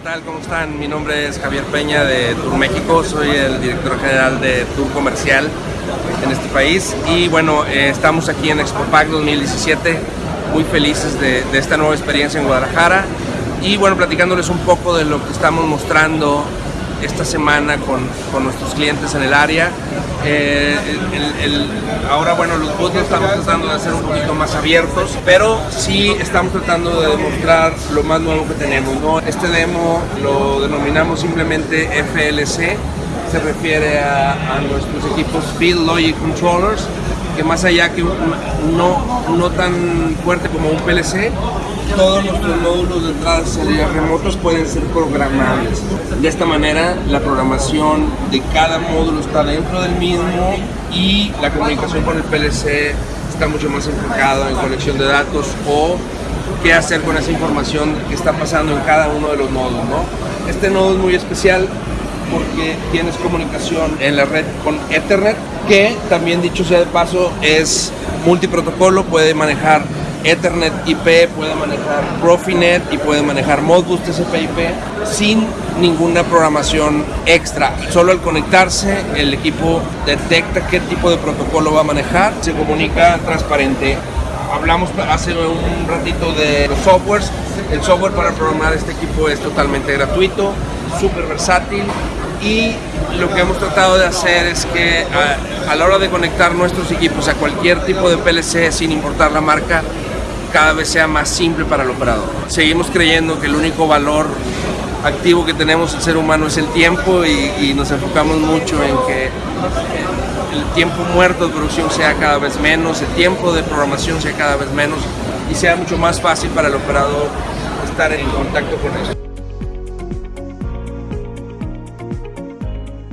tal? ¿Cómo están? Mi nombre es Javier Peña de Tour México, soy el director general de Tour Comercial en este país y bueno, eh, estamos aquí en Expo Pack 2017, muy felices de, esta nueva experiencia en Guadalajara y bueno, platicándoles un poco de lo que estamos mostrando esta semana con nuestros clientes en el área. Eh, ahora, bueno, los booths estamos tratando de hacer un poquito más abiertos, pero sí estamos tratando de demostrar lo más nuevo que tenemos. Este demo lo denominamos simplemente FLC, se refiere a, a nuestros equipos Field Logic Controllers, que más allá que no, no tan fuerte como un PLC, todos nuestros módulos de entrada y salida remotos pueden ser programables. De esta manera, la programación de cada módulo está dentro del mismo y la comunicación con el PLC está mucho más enfocada en conexión de datos o qué hacer con esa información que está pasando en cada uno de los nodos. ¿no? Este nodo es muy especial porque tienes comunicación en la red con Ethernet, que también dicho sea de paso es multiprotocolo, puede manejar Ethernet IP, puede manejar Profinet y puede manejar Modbus TCP/IP sin ninguna programación extra. Solo al conectarse el equipo detecta qué tipo de protocolo va a manejar, se comunica transparente. Hablamos hace un ratito de los softwares. El software para programar este equipo es totalmente gratuito, súper versátil y lo que hemos tratado de hacer es que a, a, la hora de conectar nuestros equipos a cualquier tipo de PLC sin importar la marca, cada vez sea más simple para el operador. Seguimos creyendo que el único valor activo que tenemos el ser humano es el tiempo y, y nos enfocamos mucho en que el tiempo muerto de producción sea cada vez menos, el tiempo de programación sea cada vez menos y sea mucho más fácil para el operador estar en contacto con eso.